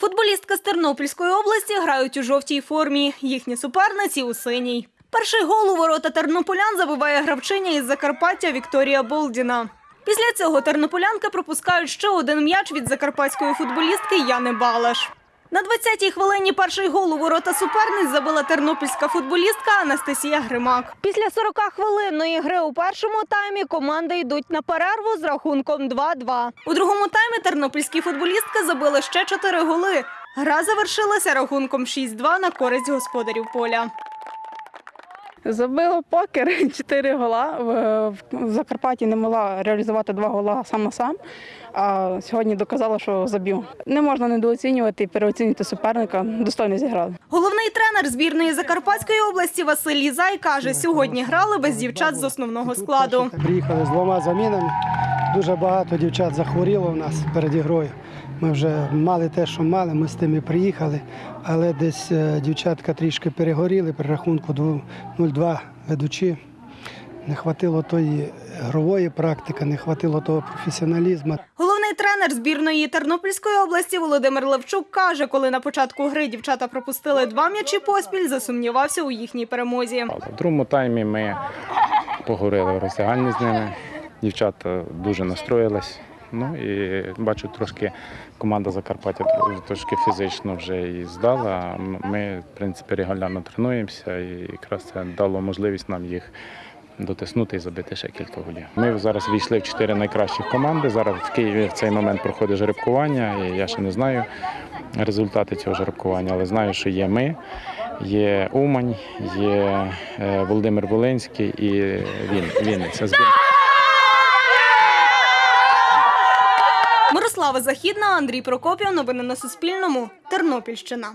Футболістки з Тернопільської області грають у жовтій формі. Їхні суперниці у синій. Перший гол у ворота тернополян забиває гравчиня із Закарпаття Вікторія Болдіна. Після цього тернополянки пропускають ще один м'яч від закарпатської футболістки Яни Балаш. На 20-й хвилині перший гол у ворота суперниць забила тернопільська футболістка Анастасія Гримак. Після 40 хвилинної гри у першому таймі команди йдуть на перерву з рахунком 2-2. У другому таймі тернопільські футболістки забили ще 4 голи. Гра завершилася рахунком 6-2 на користь господарів поля. Забила покер 4 гола. В- Закарпатті не могла реалізувати два гола сам на сам. А сьогодні доказала, що заб'ю. Не можна недооцінювати і переоцінювати суперника. Достойно зіграли. Головний тренер збірної Закарпатської області Василь Лізай каже, сьогодні грали без дівчат з основного складу. Приїхали з двома замінами. Дуже багато дівчат захворіло в нас перед ігрою. Ми вже мали те, що мали, ми з тим і приїхали, але десь е, дівчатка трішки перегоріли при рахунку 0-2 ведучі. Не хватило тої грової практики, не хватило того професіоналізму. Головний тренер збірної Тернопільської області Володимир Левчук каже, коли на початку гри дівчата пропустили два м'ячі поспіль, засумнівався у їхній перемозі. В другому таймі ми поговорили в роздягальні з ними. Дівчата дуже настроїлись. Ну і бачу, трошки команда Закарпаття трошки фізично вже і здала. Ми, в принципі, регулярно тренуємося, і якраз це дало можливість нам їх дотиснути і забити ще кілька голів. Ми зараз війшли в чотири найкращих команди. Зараз в Києві в цей момент проходить жеребкування, і я ще не знаю результати цього жеребкування, але знаю, що є ми. Є Умань, є е, Володимир Волинський і він, Вінниця. Збір- Західна, Андрій Прокопів. Новини на Суспільному. Тернопільщина.